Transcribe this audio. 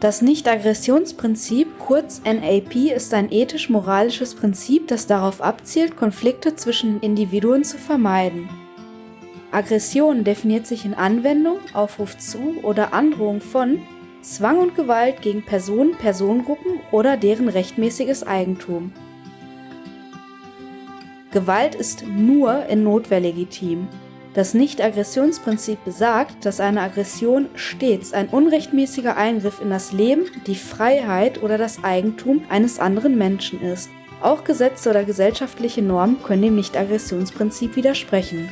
Das Nicht-Aggressionsprinzip, kurz NAP, ist ein ethisch-moralisches Prinzip, das darauf abzielt, Konflikte zwischen Individuen zu vermeiden. Aggression definiert sich in Anwendung, Aufruf zu oder Androhung von Zwang und Gewalt gegen Personen, Personengruppen oder deren rechtmäßiges Eigentum. Gewalt ist nur in Notwehr legitim. Das Nicht-Aggressionsprinzip besagt, dass eine Aggression stets ein unrechtmäßiger Eingriff in das Leben, die Freiheit oder das Eigentum eines anderen Menschen ist. Auch Gesetze oder gesellschaftliche Normen können dem Nicht-Aggressionsprinzip widersprechen